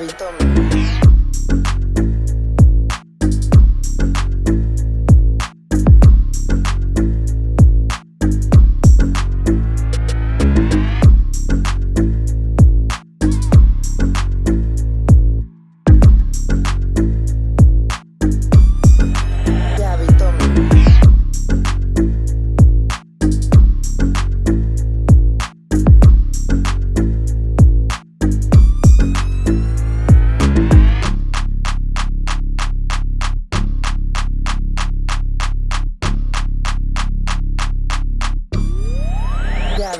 Habito.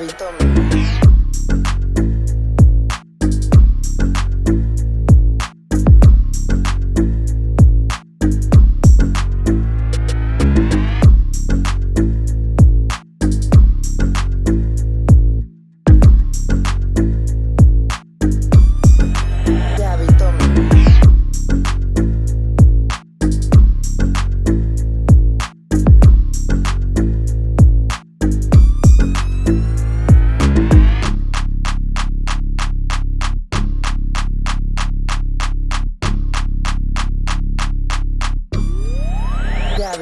Gabby,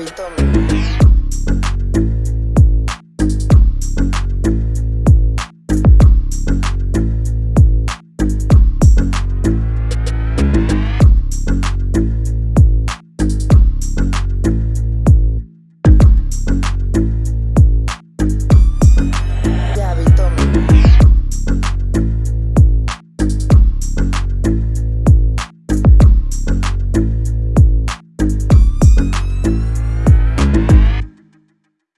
tome.